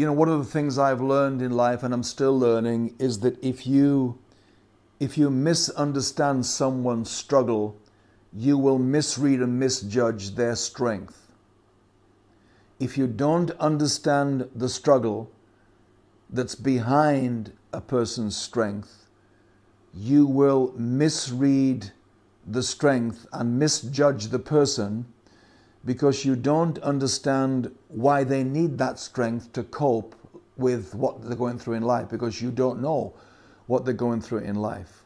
you know, one of the things I've learned in life and I'm still learning is that if you if you misunderstand someone's struggle, you will misread and misjudge their strength. If you don't understand the struggle that's behind a person's strength, you will misread the strength and misjudge the person because you don't understand why they need that strength to cope with what they're going through in life because you don't know what they're going through in life.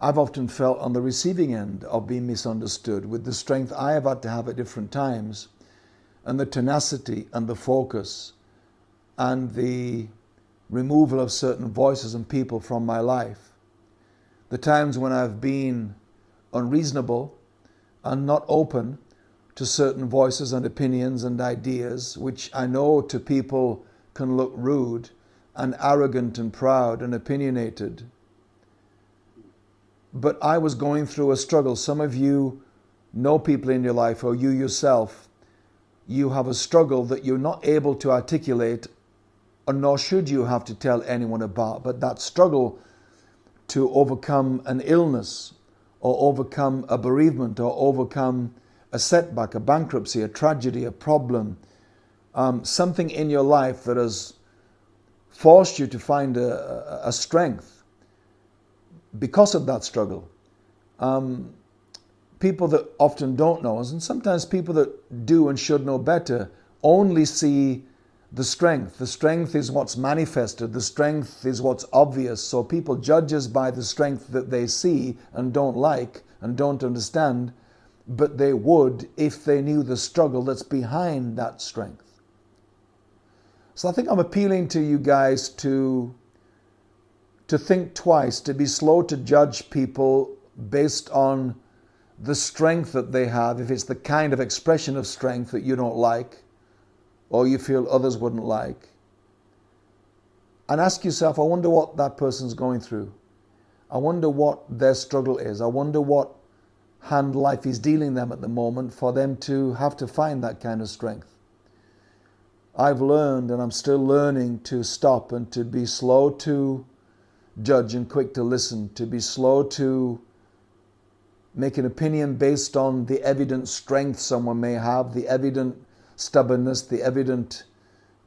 I've often felt on the receiving end of being misunderstood with the strength I have had to have at different times and the tenacity and the focus and the removal of certain voices and people from my life. The times when I've been unreasonable and not open to certain voices and opinions and ideas, which I know to people can look rude and arrogant and proud and opinionated. But I was going through a struggle. Some of you know people in your life, or you yourself, you have a struggle that you're not able to articulate, or nor should you have to tell anyone about. But that struggle to overcome an illness, or overcome a bereavement, or overcome a setback, a bankruptcy, a tragedy, a problem, um, something in your life that has forced you to find a, a strength because of that struggle. Um, people that often don't know, and sometimes people that do and should know better, only see the strength. The strength is what's manifested, the strength is what's obvious. So people judge us by the strength that they see and don't like and don't understand but they would if they knew the struggle that's behind that strength. So I think I'm appealing to you guys to, to think twice, to be slow to judge people based on the strength that they have, if it's the kind of expression of strength that you don't like or you feel others wouldn't like. And ask yourself, I wonder what that person's going through. I wonder what their struggle is. I wonder what hand life is dealing them at the moment for them to have to find that kind of strength. I've learned and I'm still learning to stop and to be slow to judge and quick to listen, to be slow to make an opinion based on the evident strength someone may have, the evident stubbornness, the evident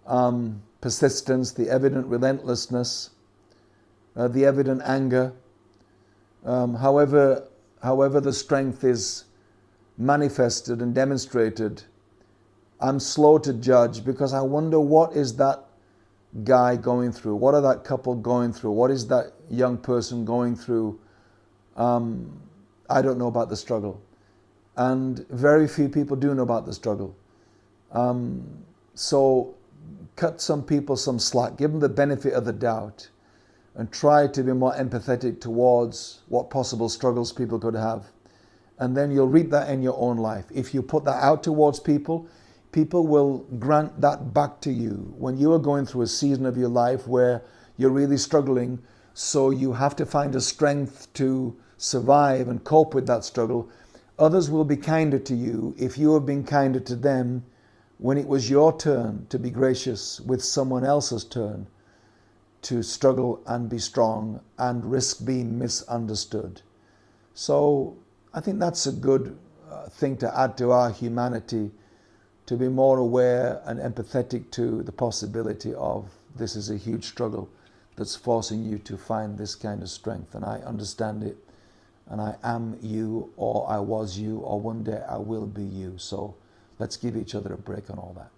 um, persistence, the evident relentlessness, uh, the evident anger. Um, however, however the strength is manifested and demonstrated, I'm slow to judge because I wonder what is that guy going through? What are that couple going through? What is that young person going through? Um, I don't know about the struggle. And very few people do know about the struggle. Um, so cut some people some slack, give them the benefit of the doubt and try to be more empathetic towards what possible struggles people could have. And then you'll reap that in your own life. If you put that out towards people, people will grant that back to you. When you are going through a season of your life where you're really struggling, so you have to find a strength to survive and cope with that struggle, others will be kinder to you if you have been kinder to them when it was your turn to be gracious with someone else's turn to struggle and be strong and risk being misunderstood. So I think that's a good uh, thing to add to our humanity to be more aware and empathetic to the possibility of this is a huge struggle that's forcing you to find this kind of strength. And I understand it. And I am you, or I was you, or one day I will be you. So let's give each other a break on all that.